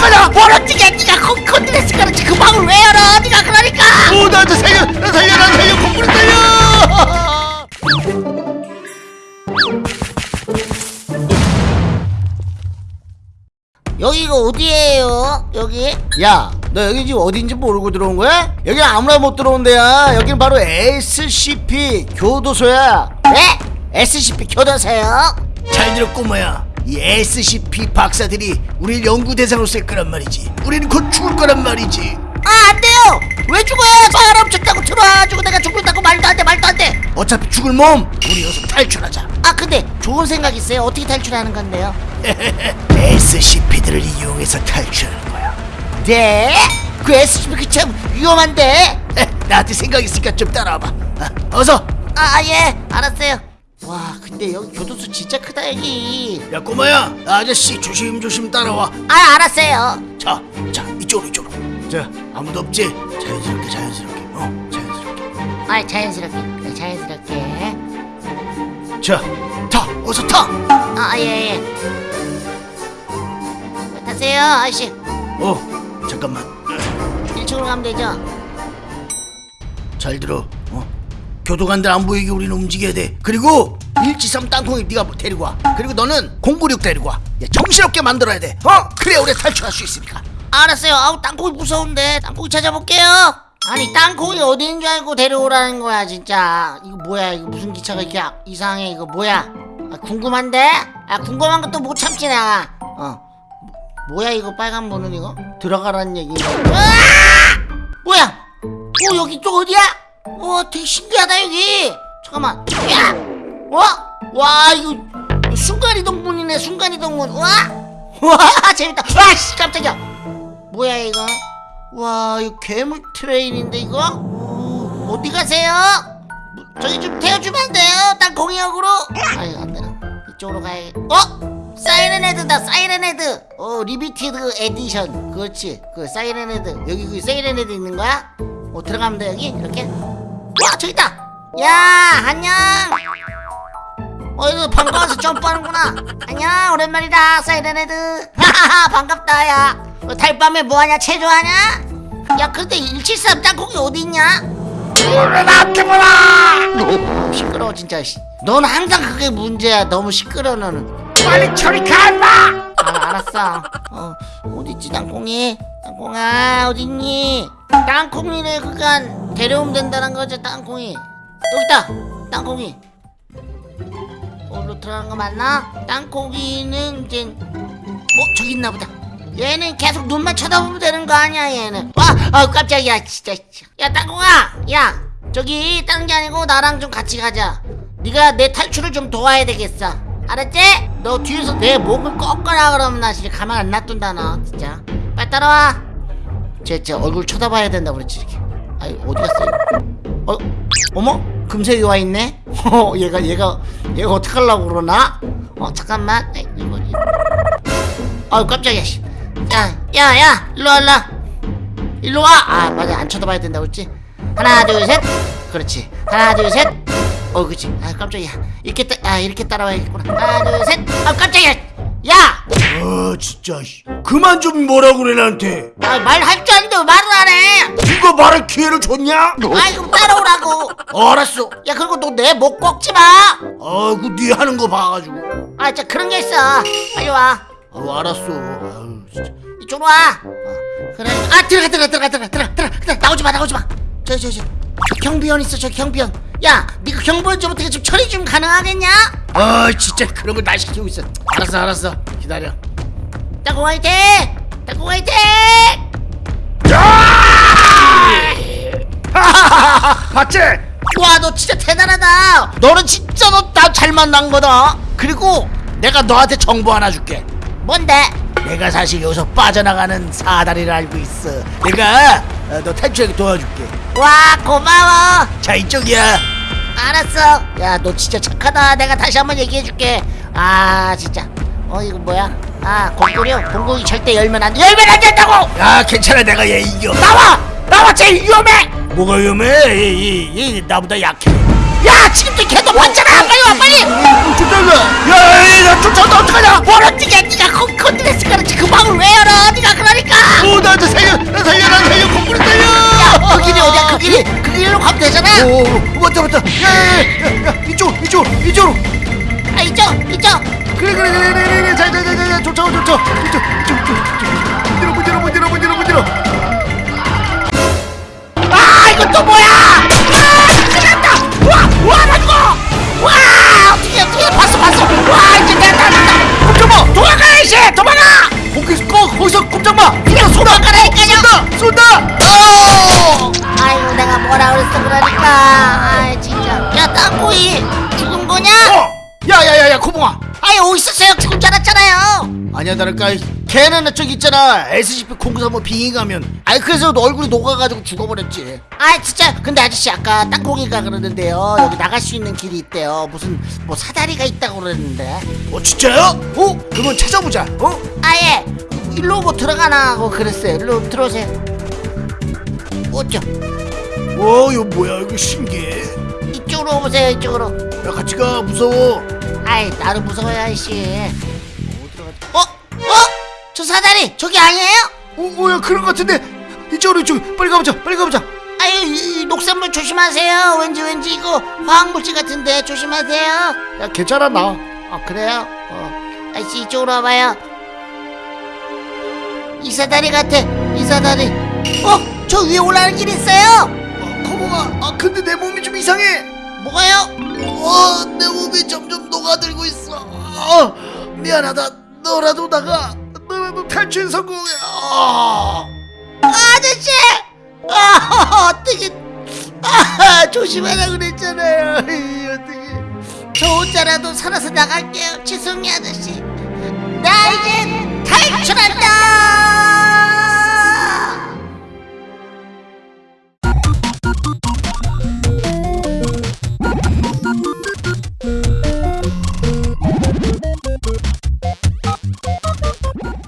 어떡하냐 네가 콘- 콘드레스 가는지 그 방을 왜 열어 네가 그러니까 오 나한테 살려 나 살려 나 살려 공부를 살려 여기가 어디예요 여기 야, 너 여기 지금 어딘지 모르고 들어온 거야? 여기 아무나 못 들어온 데야. 여기는 바로 SCP 교도소야. 네? SCP 교도소요? 잘 들어 꼬마야. 이 SCP 박사들이 우리를 연구 대상으로 쓸 거란 말이지. 우리는 곧 죽을 거란 말이지. 아 안돼요 왜 죽어요 사람 죽다고 들어와가지고 내가 죽는다고 말도 안돼 말도 안돼 어차피 죽을 몸. 우리 어서 탈출하자. 아 근데 좋은 생각 있어요 어떻게 탈출하는 건데요 SCP들을 이용해서 탈출하는 거야. 네? 그 SCP 그참 위험한데 나한테 생각 있으니까 좀 따라와봐. 아, 어서. 아 예 알았어요 와 근데 여기 교도소 진짜 크다 여기 야 꼬마야, 아저씨 조심조심 따라와. 아 알았어요 자, 자 이쪽으로 이쪽으로. 자, 아무도 없지? 자연스럽게 자연스럽게. 어, 자연스럽게. 아 자연스럽게 그래, 자연스럽게 자, 타, 어서 타. 아 예예 타세요 아저씨 어, 잠깐만. 1층으로 가면 되죠 잘 들어. 어, 교도관들 안 보이게 우리는 움직여야 돼. 그리고 173 땅콩이 네가 데리고 와. 그리고 너는 096 데리고 와. 야, 정신없게 만들어야 돼. 어, 그래 우리 탈출할 수 있으니까. 알았어요. 아우 땅콩이 무서운데. 땅콩이 찾아볼게요. 아니 땅콩이 어디 있는 줄 알고 데려오라는 거야 진짜. 이거 뭐야? 이거 무슨 기차가 이렇게 아- 이상해? 이거 뭐야? 아, 궁금한데? 아 궁금한 것도 못 참지 내가. 어. 뭐- 뭐야 이거 빨간 문은 이거? 들어가라는 얘기인가? 으아! 뭐야? 어 여기 쪽 어디야 어 되게 신기하다 여기 잠깐만 야 어? 와 이거 순간이동문이네 순간이동문 와 와 재밌다 와씨 깜짝이야 뭐야 이거? 와 이거 괴물 트레인인데 이거? 어, 어디 가세요? 뭐, 저기 좀 태워주면 안 돼요? 땅콩이역으로? 아유 안 되나 이쪽으로 가야 어? 사이렌 헤드다 사이렌 헤드 어 limited edition 그렇지 그 사이렌 헤드 여기 그 사이렌 헤드 있는 거야? 어 들어가면 돼 여기 이렇게? 와 저기 있다! 야 안녕! 어 이거 반가워서 점프하는구나! 안녕 오랜만이다 사이렌헤드! 하하하 반갑다 야! 어, 달밤에 뭐하냐 체조하냐? 야 근데 173 땅콩이 어디있냐 어, 시끄러워 진짜 씨. 넌 항상 그게 문제야 너무 시끄러워 너는. 빨리 저리 가 임마! 아 알았어. 어 어딨지 땅콩이 땅콩아 어딨니? 땅콩이를 그간. 데려오면 된다는 거지 땅콩이. 여기 있다 땅콩이. 어디로 들어가는 거 맞나? 땅콩이는 이제 어 저기 있나 보다. 얘는 계속 눈만 쳐다보면 되는 거 아니야 얘는. 와 아, 깜짝이야 진짜 야 땅콩아 야 저기 다른 게 아니고 나랑 좀 같이 가자. 네가 내 탈출을 좀 도와야 되겠어. 알았지? 너 뒤에서 내 목을 꺾거나 그러면 나 진짜 가만 안 놔둔다 너 진짜 빨리 따라와 쟤, 쟤 얼굴 쳐다봐야 된다 그랬지 이렇게 아이 어디 갔어? 어? 어머? 금색이 와 있네? 어, 얘가 얘가 얘가 어떡하려고 그러나? 어 잠깐만 에이, 이거 이거. 아유 깜짝이야 씨. 야, 야, 야, 일로 와, 일로 와. 일로 와. 아, 맞아. 안 쳐다봐야 된다고 했지? 하나, 둘, 셋. 그렇지. 하나, 둘, 셋. 어, 그렇지. 아, 깜짝이야. 이렇게 따, 아, 이렇게 따라와야겠구나. 하나, 둘, 셋. 아, 깜짝이야. 야! 아, 진짜. 씨. 그만 좀 뭐라 그래 나한테. 아, 말할 줄왜 말을 안 해? 누가 말할 기회를 줬냐? 아, 그럼 따라오라고. 어, 알았어. 야, 그리고 너 내 목 꺾지 마. 아이고 네 하는 거 봐가지고. 아, 진짜 그런 게 있어. 빨리 와. 아, 알았어. 아유, 진짜. 이쪽으로 와. 어, 그래. 아 들어가 들어가 들어가 들어가 들어가 들어가 들어가. 나오지 마 나오지 마. 저저 저. 저 경비원 있어 저 경비원. 야, 네가 경비원 좀 어떻게 좀 처리 좀 가능하겠냐? 아, 진짜 그런 걸 날 시키고 있어. 알았어, 알았어. 기다려. 땅콩 화이팅! 땅콩 화이팅! 봤지? 와, 너 진짜 대단하다. 너는 진짜 너 나 잘 만난 거다. 그리고 내가 너한테 정보 하나 줄게. 뭔데? 내가 사실 여기서 빠져나가는 사다리를 알고 있어. 내가 어, 너 탈출하게 도와줄게. 와, 고마워. 자, 이쪽이야. 알았어. 야, 너 진짜 착하다. 내가 다시 한번 얘기해줄게. 아, 진짜. 어, 이거 뭐야? 아, 공구려. 공구이 절대 열면 안 돼. 열면 안 된다고! 야, 괜찮아. 내가 얘 이겨. 나와! 나와! 제일 위험해! 뭐가 위험해? 얘, 얘, 얘 나보다 약해. 야, 지금도 걔도 봤잖아! 빨리 와, 빨리! 쫓아가. 야, 야, 나 쫓아온다. 어떡하냐? 네가 콘, 콘 자자자자 쫓아오 쫓아 이쪽 이쪽 이쪽 이쪽 문들어 문들어 문들어 문들어 문들어 아 이거 또 뭐야 야야야야 코봉아. 아이 어디 있었어요 죽은 줄 알았잖아요. 아니야 다를까. 걔는 저기 있잖아. SCP 093뭐 빙의 가면. 아니 그래서 너 얼굴이 녹아가지고 죽어버렸지. 아 진짜. 근데 아저씨 아까 땅콩이가 그러는데요. 여기 나갈 수 있는 길이 있대요. 무슨 뭐 사다리가 있다고 그러는데. 어 진짜요? 어? 그러면 찾아보자. 어? 아예. 일로 뭐 들어가나 하고 그랬어요. 일로 들어오세요. 어쩌 와 이거 뭐야? 이거 신기해. 이쪽으로 오세요 이쪽으로. 야 같이 가. 무서워 아이 나도 무서워요 아저씨 어? 어? 저 사다리 저기 아니에요? 어 뭐야 그런 거 같은데 이쪽으로 이쪽 빨리 가보자 빨리 가보자 아유 이, 이 녹색물 조심하세요 왠지 왠지 이거 화학물질 같은데 조심하세요 야 괜찮아 나어 그래요? 어 아저씨 이쪽으로 와봐요 이 사다리 같아 이 사다리 어? 저 위에 올라가는 길 있어요 어, 코봉아 아 근데 내 몸이 좀 이상해 뭐가요? 어 내 몸이 점점 녹아들고 있어. 어, 미안하다. 너라도 나가 너라도 탈출 성공해. 아. 아저씨! 아 어떻게 아 조심하라 그랬잖아요. 이, 어떻게. 저 혼자라도 살아서 나갈게요. 죄송해요 아저씨. 나 이제 탈출할